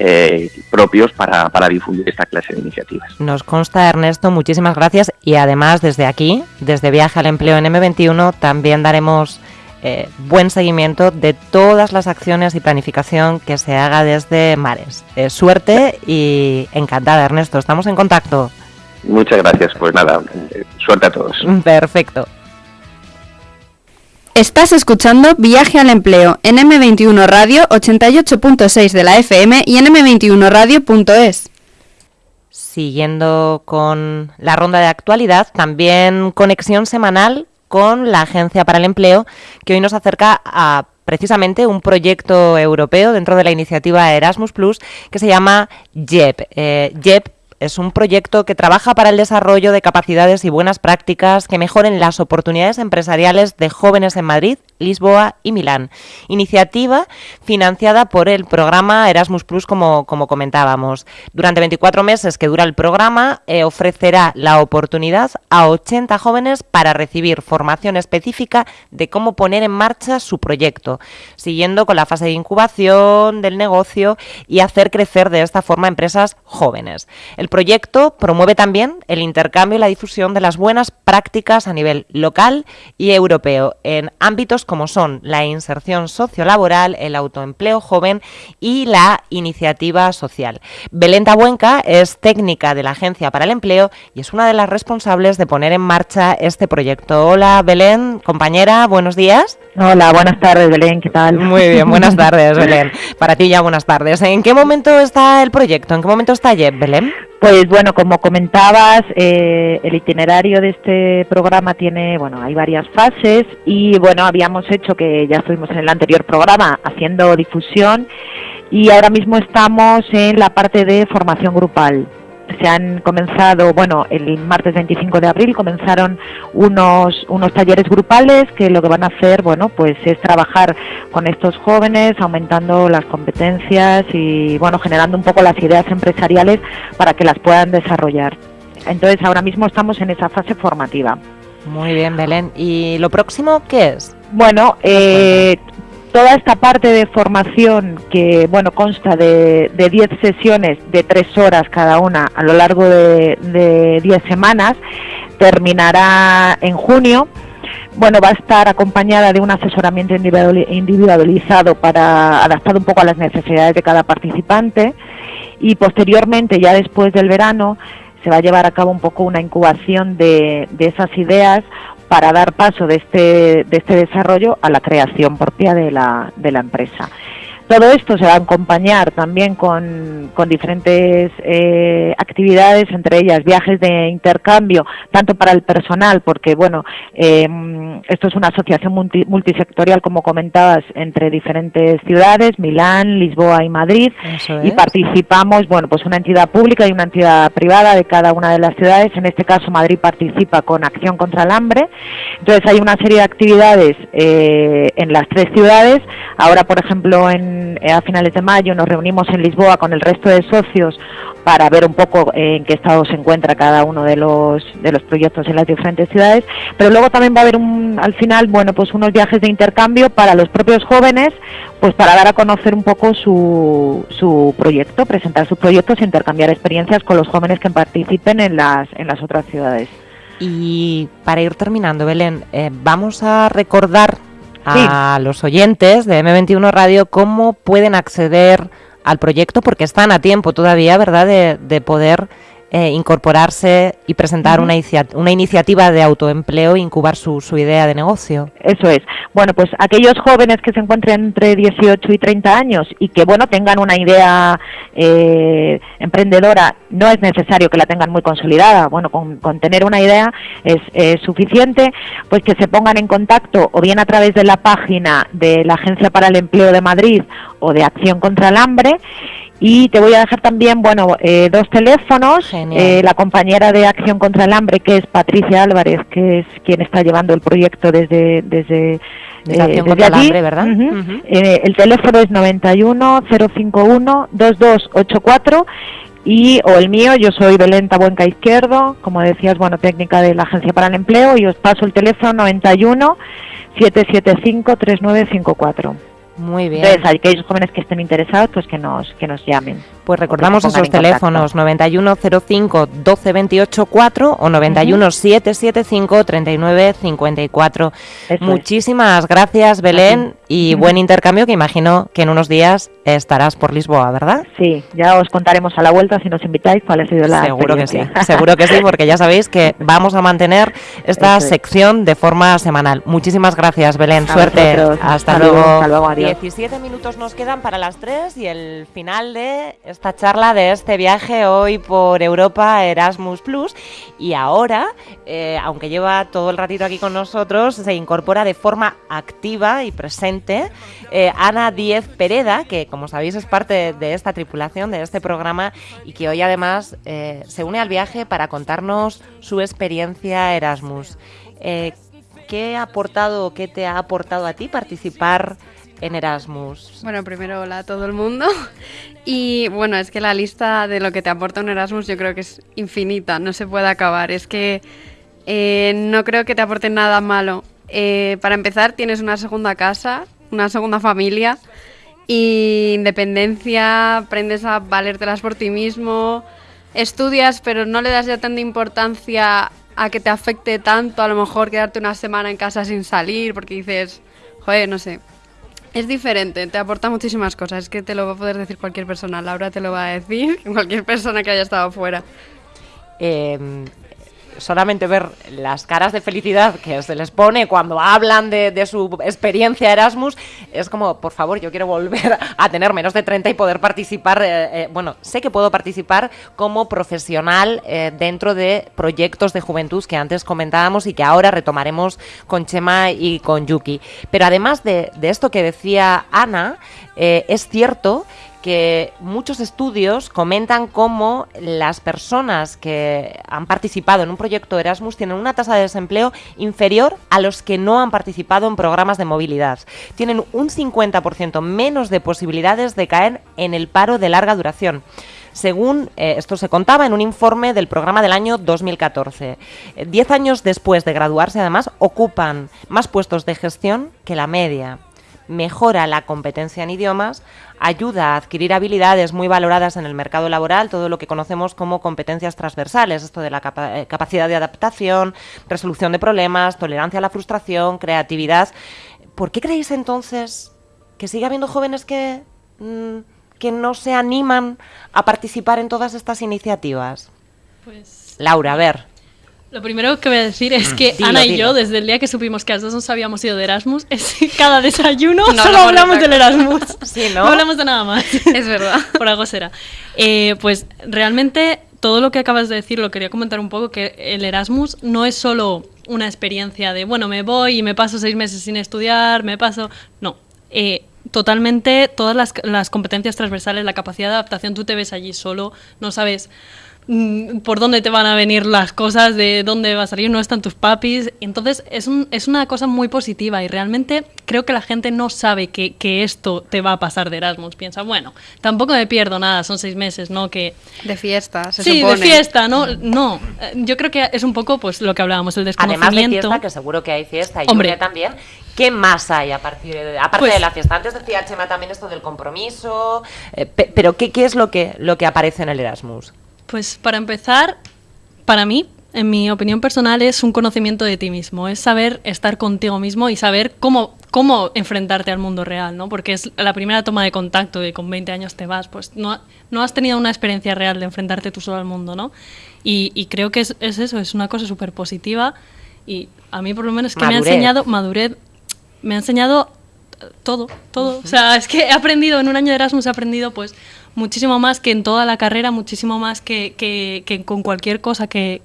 Speaker 14: eh, propios para, para, difundir esta clase de iniciativas.
Speaker 5: Nos consta, Ernesto, muchísimas gracias y además desde aquí, desde Viaje al Empleo en M21, también daremos eh, buen seguimiento de todas las acciones y planificación que se haga desde Mares. Eh, suerte y encantada, Ernesto. Estamos en contacto.
Speaker 14: Muchas gracias. Pues nada, suerte a todos.
Speaker 5: Perfecto.
Speaker 7: Estás escuchando Viaje al Empleo en M21 Radio 88.6 de la FM y en M21Radio.es.
Speaker 5: Siguiendo con la ronda de actualidad, también conexión semanal con la Agencia para el Empleo, que hoy nos acerca a precisamente un proyecto europeo dentro de la iniciativa Erasmus Plus que se llama JEP. Eh, JEP es un proyecto que trabaja para el desarrollo de capacidades y buenas prácticas que mejoren las oportunidades empresariales de jóvenes en Madrid, Lisboa y Milán. Iniciativa financiada por el programa Erasmus como, como comentábamos. Durante 24 meses que dura el programa, eh, ofrecerá la oportunidad a 80 jóvenes para recibir formación específica de cómo poner en marcha su proyecto, siguiendo con la fase de incubación del negocio y hacer crecer de esta forma empresas jóvenes. Proyecto promueve también el intercambio y la difusión de las buenas prácticas a nivel local y europeo en ámbitos como son la inserción sociolaboral, el autoempleo joven y la iniciativa social. Belén Tabuenca es técnica de la Agencia para el Empleo y es una de las responsables de poner en marcha este proyecto. Hola Belén, compañera, buenos días.
Speaker 15: Hola, buenas tardes Belén, ¿qué tal?
Speaker 5: Muy bien, buenas tardes Belén. Para ti ya buenas tardes. ¿En qué momento está el proyecto? ¿En qué momento está Jeff, Belén?
Speaker 15: Pues bueno, como comentabas, eh, el itinerario de este programa tiene, bueno, hay varias fases y bueno, habíamos hecho que ya estuvimos en el anterior programa haciendo difusión y ahora mismo estamos en la parte de formación grupal se han comenzado, bueno, el martes 25 de abril comenzaron unos, unos talleres grupales que lo que van a hacer, bueno, pues es trabajar con estos jóvenes, aumentando las competencias y, bueno, generando un poco las ideas empresariales para que las puedan desarrollar. Entonces, ahora mismo estamos en esa fase formativa.
Speaker 5: Muy bien, Belén. ¿Y lo próximo qué es?
Speaker 15: Bueno, eh, toda esta parte de formación que bueno consta de 10 sesiones de 3 horas cada una a lo largo de 10 semanas terminará en junio. Bueno, va a estar acompañada de un asesoramiento individualizado para adaptar un poco a las necesidades de cada participante y posteriormente, ya después del verano, se va a llevar a cabo un poco una incubación de, de esas ideas para dar paso de este, de este desarrollo a la creación propia de la, de la empresa. Todo esto se va a acompañar también con, diferentes eh, actividades, entre ellas viajes de intercambio, tanto para el personal, porque bueno, em, esto es una asociación multisectorial, como comentabas, entre diferentes ciudades, Milán, Lisboa y Madrid, y participamos, bueno, pues una entidad pública y una entidad privada de cada una de las ciudades. En este caso, Madrid participa con Acción contra el Hambre. Entonces, hay una serie de actividades eh, en las tres ciudades. Ahora, por ejemplo, en eh, a finales de mayo nos reunimos en Lisboa con el resto de socios para ver un poco en qué estado se encuentra cada uno de los de los proyectos en las diferentes ciudades, pero luego también va a haber un, al final, bueno, pues unos viajes de intercambio para los propios jóvenes, pues para dar a conocer un poco su, su proyecto, presentar sus proyectos e intercambiar experiencias con los jóvenes que participen en las en las otras ciudades.
Speaker 5: Y para ir terminando, Belén, eh, vamos a recordar a los oyentes de M21 Radio cómo pueden acceder al proyecto, porque están a tiempo todavía, ¿verdad?, de, de poder eh, incorporarse y presentar una, una, iniciativa de autoempleo e incubar su, su, idea de negocio.
Speaker 15: Eso es. Bueno, pues aquellos jóvenes que se encuentren entre 18 y 30 años y que, bueno, tengan una idea eh, emprendedora, no es necesario que la tengan muy consolidada. Bueno, con, con tener una idea es, es, suficiente, pues que se pongan en contacto o bien a través de la página de la Agencia para el Empleo de Madrid o de Acción contra el Hambre y te voy a dejar también, bueno, eh, dos teléfonos. Eh, la compañera de Acción contra el Hambre, que es Patricia Álvarez, que es quien está llevando el proyecto desde desde,
Speaker 5: eh, Acción contra el Hambre, ¿verdad?
Speaker 15: el teléfono es 91 051 2284 y o el mío, yo soy Belén Tabuenca Izquierdo, como decías, bueno, técnica de la Agencia para el Empleo y os paso el teléfono 91 775 3954.
Speaker 5: Muy bien.
Speaker 15: Entonces, aquellos jóvenes que estén interesados, pues que nos, que nos llamen.
Speaker 5: Pues recordamos esos teléfonos 9105 1228 4 o 91 775 39 54. Muchísimas gracias, Belén, y buen intercambio que imagino que en unos días estarás por Lisboa, ¿verdad?
Speaker 15: Sí, ya os contaremos a la vuelta si nos invitáis cuál ha sido la
Speaker 5: Seguro que sí, seguro que sí, porque ya sabéis que vamos a mantener esta sección de forma semanal. Muchísimas gracias, Belén. Suerte. Hasta, luego.
Speaker 15: Hasta luego, adiós.
Speaker 5: 17 minutos nos quedan para las 3 y el final de esta charla, de este viaje hoy por Europa Erasmus Plus. Y ahora, eh, aunque lleva todo el ratito aquí con nosotros, se incorpora de forma activa y presente eh, Ana Diez Pereda, que como sabéis es parte de esta tripulación, de este programa, y que hoy además eh, se une al viaje para contarnos su experiencia Erasmus. ¿Qué ha aportado, qué te ha aportado a ti participar en Erasmus?
Speaker 7: Bueno, primero hola a todo el mundo. Y bueno, es que la lista de lo que te aporta un Erasmus yo creo que es infinita, no se puede acabar. Es que eh, no creo que te aporte nada malo. Eh, para empezar, tienes una segunda casa, una segunda familia, y independencia, aprendes a valértelas por ti mismo, estudias, pero no le das ya tanta importancia a que te afecte tanto, a lo mejor quedarte una semana en casa sin salir, porque dices, joder, no sé, es diferente, te aporta muchísimas cosas. Es que te lo va a poder decir cualquier persona. Laura te lo va a decir, cualquier persona que haya estado fuera.
Speaker 5: Em, solamente ver las caras de felicidad que se les pone cuando hablan de, su experiencia Erasmus, es como, por favor, yo quiero volver a tener menos de 30 y poder participar, eh, eh, bueno, sé que puedo participar como profesional eh, dentro de proyectos de juventud que antes comentábamos y que ahora retomaremos con Chema y con Yuki. Pero además de, de esto que decía Ana, es cierto que muchos estudios comentan cómo las personas que han participado en un proyecto Erasmus tienen una tasa de desempleo inferior a los que no han participado en programas de movilidad. Tienen un 50% menos de posibilidades de caer en el paro de larga duración según eh, esto se contaba en un informe del programa del año 2014. Eh, diez años después de graduarse, además, ocupan más puestos de gestión que la media mejora la competencia en idiomas, ayuda a adquirir habilidades muy valoradas en el mercado laboral, todo lo que conocemos como competencias transversales, esto de la eh, capacidad de adaptación, resolución de problemas, tolerancia a la frustración, creatividad. ¿Por qué creéis entonces que sigue habiendo jóvenes que, mm, que no se animan a participar en todas estas iniciativas? Pues... Laura, a ver.
Speaker 12: Lo primero que voy a decir es que Ana y yo, desde el día que supimos que las dos nos habíamos ido de Erasmus, es cada desayuno solo hablamos del Erasmus. ¿no? hablamos de nada más.
Speaker 7: Es verdad.
Speaker 12: Por algo será. Eh, pues realmente todo lo que acabas de decir lo quería comentar un poco, que el Erasmus no es solo una experiencia de, bueno, me voy y me paso seis meses sin estudiar, me paso... No, eh, totalmente todas las, las competencias transversales, la capacidad de adaptación, tú te ves allí solo, no sabes Mm, por dónde te van a venir las cosas, de dónde va a salir, no están tus papis. Entonces es, un, es una cosa muy positiva y realmente creo que la gente no sabe que, que, esto te va a pasar de Erasmus. Piensa, bueno, tampoco me pierdo nada, son seis meses, ¿no? Que...
Speaker 7: De fiesta, se
Speaker 12: sí, de fiesta, ¿no? No, yo creo que es un poco pues lo que hablábamos, el desconocimiento.
Speaker 5: Además de fiesta, que seguro que hay fiesta y Hombre, también. ¿Qué más hay a partir de, aparte pues de la fiesta? Antes decía Chema también esto del compromiso, eh, pero ¿qué, ¿qué es lo que, lo que aparece en el Erasmus?
Speaker 12: Pues para empezar, para mí, en mi opinión personal, es un conocimiento de ti mismo, es saber estar contigo mismo y saber cómo, cómo enfrentarte al mundo real, ¿no? Porque es la primera toma de contacto de con 20 años te vas, pues no, no has tenido una experiencia real de enfrentarte tú solo al mundo, ¿no? Y, creo que es, eso, es una cosa súper positiva y a mí por lo menos que me ha enseñado, madurez, me ha enseñado todo, todo. O sea, es que he aprendido, en un año de Erasmus he aprendido pues muchísimo más que en toda la carrera, muchísimo más que, que, con cualquier cosa que...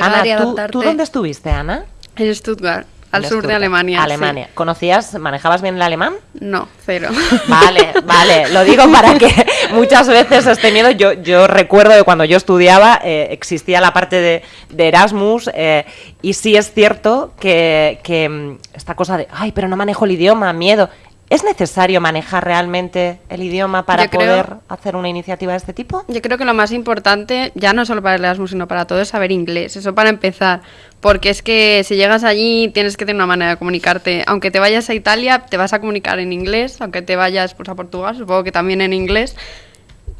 Speaker 5: Ana, ¿tú, ¿tú dónde estuviste, Ana?
Speaker 7: En Stuttgart. Al sur de Alemania.
Speaker 5: Alemania. ¿Conocías, manejabas bien el alemán?
Speaker 7: No, cero.
Speaker 5: Vale, vale. Lo digo para que muchas veces este miedo. Yo, yo recuerdo de cuando yo estudiaba eh, existía la parte de, Erasmus eh, y sí es cierto que, que mm, esta cosa de, ay, pero no manejo el idioma, miedo. ¿Es necesario manejar realmente el idioma para poder hacer una iniciativa de este tipo?
Speaker 7: Yo creo que lo más importante, ya no solo para el Erasmus, sino para todo, es saber inglés. Eso para empezar. Porque es que si llegas allí tienes que tener una manera de comunicarte. Aunque te vayas a Italia, te vas a comunicar en inglés. Aunque te vayas pues, a Portugal, supongo que también en inglés.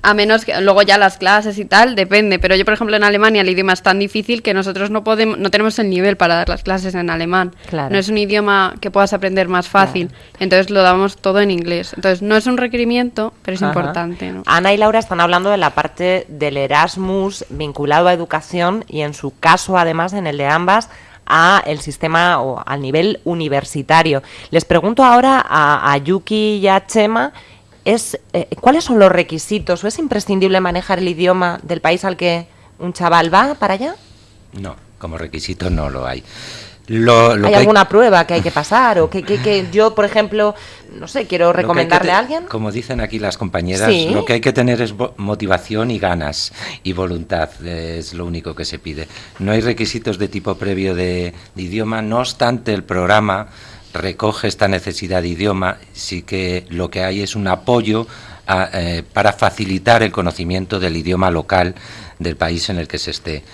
Speaker 7: A menos que luego ya las clases y tal, depende. Pero yo, por ejemplo, en Alemania el idioma es tan difícil que nosotros no podemos, no tenemos el nivel para dar las clases en alemán. Claro. No es un idioma que puedas aprender más fácil. Entonces lo damos todo en inglés. Entonces no es un requerimiento, pero es importante.
Speaker 5: Ana y Laura están hablando de la parte del Erasmus vinculado a educación y en su caso, además, en el de ambas, a el sistema o al nivel universitario. Les pregunto ahora a, a Yuki y a Chema es, eh, ¿cuáles son los requisitos? ¿O es imprescindible manejar el idioma del país al que un chaval va para allá?
Speaker 9: No, como requisito no lo hay.
Speaker 5: ¿Hay alguna prueba que hay que pasar? ¿O que, que, yo, por ejemplo, no sé, quiero recomendarle a alguien?
Speaker 9: Como dicen aquí las compañeras, lo que hay que tener es motivación y ganas y voluntad, es lo único que se pide. No hay requisitos de tipo previo de idioma, no obstante el programa recoge esta necesidad de idioma, sí que lo que hay es un apoyo eh, para facilitar el conocimiento del idioma local del país en el que se esté.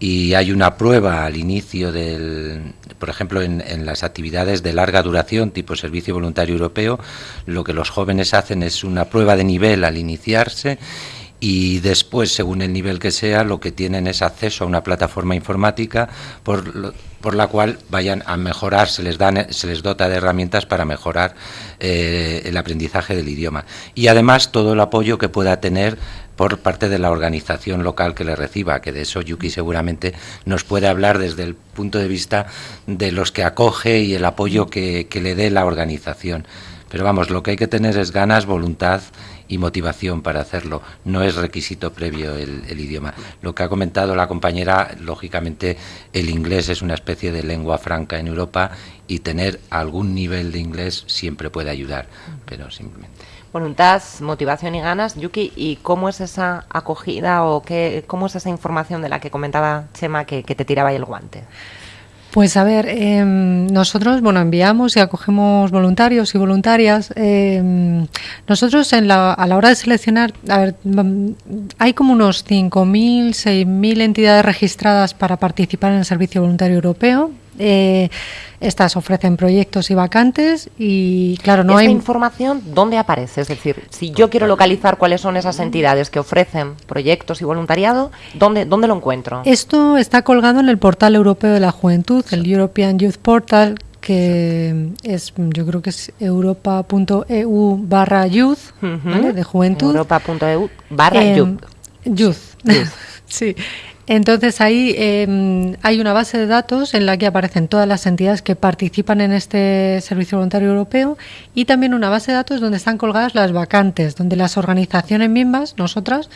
Speaker 9: Y hay una prueba al inicio del, por ejemplo, en, en, las actividades de larga duración, tipo Servicio Voluntario Europeo, lo que los jóvenes hacen es una prueba de nivel al iniciarse y después, según el nivel que sea, lo que tienen es acceso a una plataforma informática por, por la cual vayan a mejorar, se les, dan, se les dota de herramientas para mejorar eh, el aprendizaje del idioma. Y además todo el apoyo que pueda tener por parte de la organización local que le reciba, que de eso Yuki seguramente nos puede hablar desde el punto de vista de los que acoge y el apoyo que, que le dé la organización. Pero vamos, lo que hay que tener es ganas, voluntad y motivación para hacerlo. No es requisito previo el, idioma. Lo que ha comentado la compañera, lógicamente el inglés es una especie de lengua franca en Europa y tener algún nivel de inglés siempre puede ayudar, pero simplemente.
Speaker 5: Voluntad, motivación y ganas. Yuki, ¿y cómo es esa acogida o qué, cómo es esa información de la que comentaba Chema que, que te tiraba ahí el guante?
Speaker 11: Pues a ver, em, nosotros bueno enviamos y acogemos voluntarios y voluntarias. Em, nosotros en la, a la hora de seleccionar, a ver, hay como unos 5.000, 6.000 entidades registradas para participar en el Servicio Voluntario Europeo. Eh, estas ofrecen proyectos y vacantes y claro, no
Speaker 5: ¿Esta
Speaker 11: hay
Speaker 5: información dónde aparece? Es decir, si yo quiero localizar cuáles son esas entidades que ofrecen proyectos y voluntariado, ¿dónde, dónde lo encuentro?
Speaker 11: Esto está colgado en el portal europeo de la juventud, el European Youth Portal, que es, yo creo que es europa.eu barra youth, ¿vale? De juventud.
Speaker 5: Europa.eu barra
Speaker 11: Em,
Speaker 5: youth.
Speaker 11: Youth. sí. Entonces ahí em, hay una base de datos en la que aparecen todas las entidades que participan en este servicio voluntario europeo y también una base de datos donde están colgadas las vacantes, donde las organizaciones mismas, nosotras,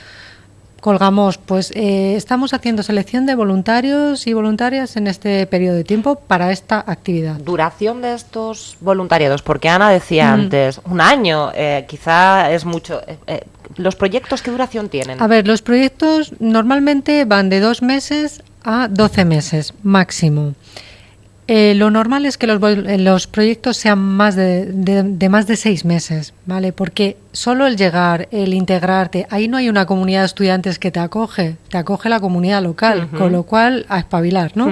Speaker 11: colgamos, pues eh, estamos haciendo selección de voluntarios y voluntarias en este periodo de tiempo para esta actividad.
Speaker 5: Duración de estos voluntariados, porque Ana decía
Speaker 11: Mm.
Speaker 5: antes, un año, eh, quizá es mucho. eh, eh, ¿Los proyectos qué duración tienen?
Speaker 11: A ver, los proyectos normalmente van de dos meses a 12 meses máximo. Eh, lo normal es que los, eh, los proyectos sean más de, de- de más de seis meses, ¿vale? Porque solo el llegar, el integrarte, ahí no hay una comunidad de estudiantes que te acoge, te acoge la comunidad local, con lo cual a espabilar, ¿no?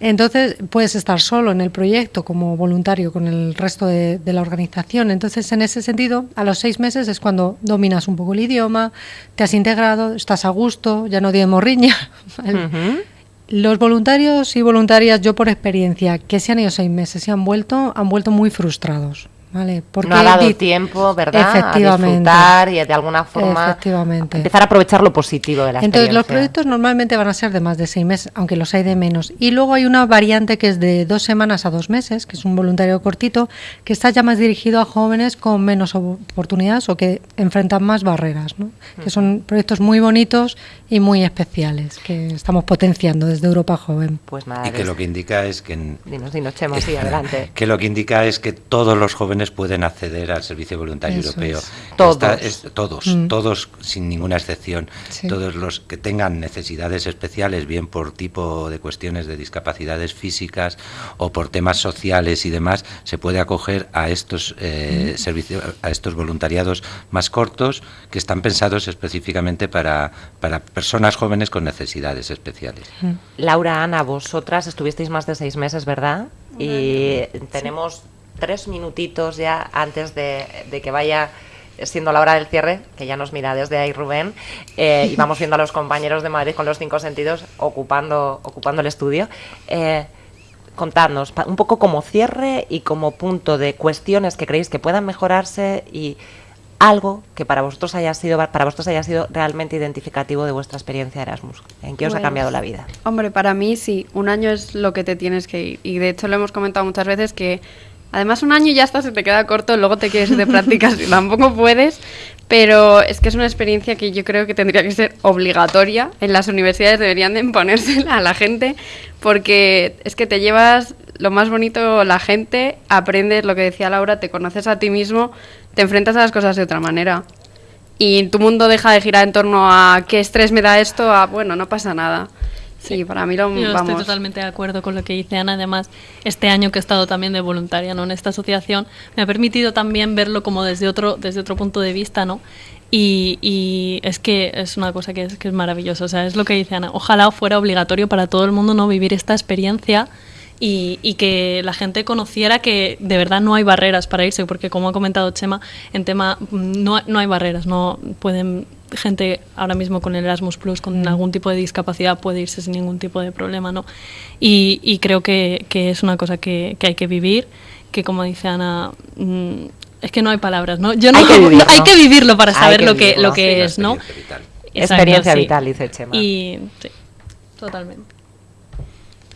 Speaker 11: Entonces puedes estar solo en el proyecto como voluntario con el resto de, de la organización. Entonces, en ese sentido, a los seis meses es cuando dominas un poco el idioma, te has integrado, estás a gusto, ya no tienes morriña. ¿vale? Los voluntarios y voluntarias, yo por experiencia, que se han ido seis meses y han vuelto, han vuelto muy frustrados. ¿Vale?
Speaker 5: no ha dado tiempo, ¿verdad? A
Speaker 11: Efectivamente.
Speaker 5: disfrutar y de alguna forma empezar a aprovechar lo positivo de la
Speaker 11: Entonces, los proyectos normalmente van a ser de más de seis meses, aunque los hay de menos. Y luego hay una variante que es de dos semanas a dos meses, que es un voluntario cortito, que está ya más dirigido a jóvenes con menos oportunidades o que enfrentan más barreras, ¿no? que son proyectos muy bonitos y muy especiales, que estamos potenciando desde Europa Joven.
Speaker 5: Pues nada,
Speaker 9: Y que lo que indica es que en-
Speaker 5: Dinos, dinos, Chema, sí, adelante.
Speaker 9: que lo que indica es que todos los jóvenes pueden acceder al servicio voluntario
Speaker 5: Eso
Speaker 9: europeo.
Speaker 5: es. Todos.
Speaker 9: Esta es- todos,
Speaker 5: Mm.
Speaker 9: todos sin ninguna excepción.
Speaker 5: Sí.
Speaker 9: Todos los que tengan necesidades especiales, bien por tipo de cuestiones de discapacidades físicas o por temas sociales y demás, se puede acoger a estos eh,
Speaker 5: Mm.
Speaker 9: servicios, a estos voluntariados más cortos que están pensados específicamente para, para personas jóvenes con necesidades especiales.
Speaker 5: Laura, Ana, vosotras estuvisteis más de seis meses, ¿verdad? Y tenemos tres minutitos ya antes de, de que vaya siendo la hora del cierre, que ya nos mira desde ahí Rubén, eh, y vamos viendo a los compañeros de Madrid con los cinco sentidos ocupando, ocupando el estudio. Eh, contadnos un poco como cierre y como punto de cuestiones que creéis que puedan mejorarse y algo que para vosotros haya sido para vosotros haya sido realmente identificativo de vuestra experiencia Erasmus. ¿En qué os ha
Speaker 7: Pues,
Speaker 5: cambiado la vida?
Speaker 7: Hombre, para mí sí, un año es lo que te tienes que ir. Y de hecho lo hemos comentado muchas veces que además un año ya hasta se te queda corto, luego te quieres ir de prácticas y tampoco puedes. Pero es que es una experiencia que yo creo que tendría que ser obligatoria. En las universidades deberían de imponérsela a la gente porque es que te llevas lo más bonito la gente, aprendes lo que decía Laura, te conoces a ti mismo, te enfrentas a las cosas de otra manera. Y tu mundo deja de girar en torno a qué estrés me da esto, a bueno, no pasa nada. Sí, para mí lo
Speaker 12: Yo estoy
Speaker 7: vamos.
Speaker 12: totalmente de acuerdo con lo que dice Ana. Además, este año que he estado también de voluntaria ¿no? en esta asociación, me ha permitido también verlo como desde otro, desde otro punto de vista, ¿no? Y, y es que es una cosa que es, que es maravillosa. O sea, es lo que dice Ana. Ojalá fuera obligatorio para todo el mundo no vivir esta experiencia y, y que la gente conociera que de verdad no hay barreras para irse, porque como ha comentado Chema, en tema mm, no, no hay barreras, no pueden gente ahora mismo con el Erasmus Plus con algún tipo de discapacidad puede irse sin ningún tipo de problema, ¿no? Y, y creo que, que es una cosa que, que hay que vivir, que como dice Ana, mm, es que no hay palabras, ¿no? Yo no,
Speaker 5: Hay que vivirlo.
Speaker 12: hay que vivirlo para saber
Speaker 5: que
Speaker 12: lo que
Speaker 5: vivirlo.
Speaker 12: lo que
Speaker 5: Sí,
Speaker 12: es, ¿no?
Speaker 5: experiencia vital, dice Chema.
Speaker 12: Y sí, totalmente.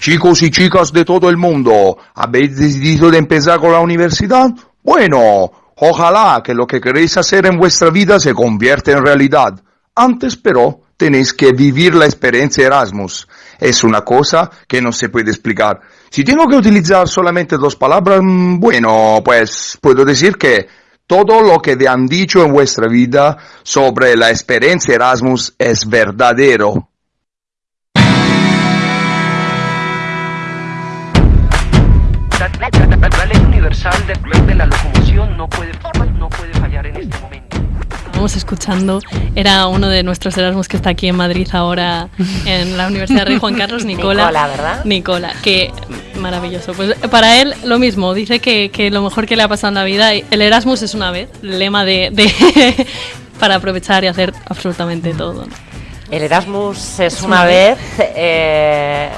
Speaker 16: Chicos y chicas de todo el mundo, ¿habéis decidido de empezar con la universidad? Bueno, ojalá que lo que queréis hacer en vuestra vida se convierta en realidad. Antes, pero, tenéis que vivir la experiencia Erasmus. Es una cosa que no se puede explicar. Si tengo que utilizar solamente dos palabras, mm, bueno, pues puedo decir que todo lo que te han dicho en vuestra vida sobre la experiencia Erasmus es verdadero.
Speaker 17: La, ley universal de, la locomoción no puede, no puede fallar en este momento.
Speaker 12: Estamos escuchando, era uno de nuestros Erasmus que está aquí en Madrid ahora en la Universidad Rey Juan Carlos, Nicola.
Speaker 5: Nicola, ¿verdad?
Speaker 12: Nicola, que maravilloso. Pues para él lo mismo, dice que, que lo mejor que le ha pasado en la vida, el Erasmus es una vez, lema de, de para aprovechar y hacer absolutamente todo.
Speaker 5: El Erasmus es, una, vez, eh,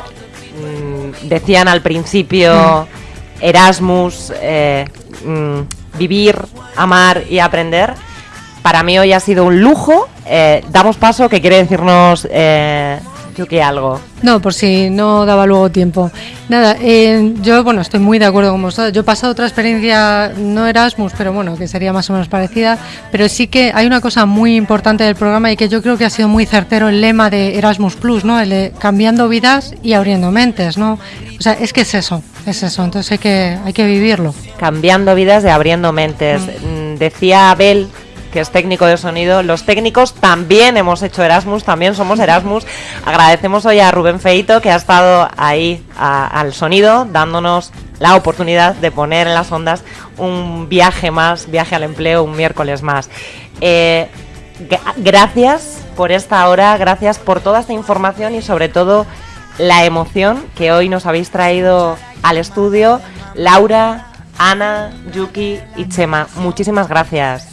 Speaker 5: mm, decían al principio Erasmus, eh, mm, vivir, amar y aprender. Para mí hoy ha sido un lujo. Eh, damos paso, que quiere decirnos eh, que algo.
Speaker 11: No, por si no daba luego tiempo. Nada, yo bueno, estoy muy de acuerdo con vosotros. Yo he pasado otra experiencia, no Erasmus, pero bueno, que sería más o menos parecida. Pero sí que hay una cosa muy importante del programa y que yo creo que ha sido muy certero el lema de Erasmus Plus, ¿no? El cambiando vidas y abriendo mentes, ¿no? O sea, es que es eso, es eso. Entonces hay que, hay que vivirlo.
Speaker 5: Cambiando vidas y abriendo mentes. Mm. Mm, decía Abel que es técnico de sonido. Los técnicos también hemos hecho Erasmus, también somos Erasmus. Agradecemos hoy a Rubén Feito que ha estado ahí al sonido, dándonos la oportunidad de poner en las ondas un viaje más, viaje al empleo, un miércoles más. Eh, gracias por esta hora, gracias por toda esta información y sobre todo la emoción que hoy nos habéis traído al estudio. Laura, Ana, Yuki y Chema, muchísimas gracias.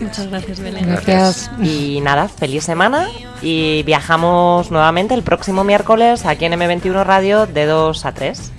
Speaker 12: Muchas gracias, Belén.
Speaker 11: Gracias.
Speaker 5: Y nada, feliz semana y viajamos nuevamente el próximo miércoles aquí en M21 Radio de 2 a 3.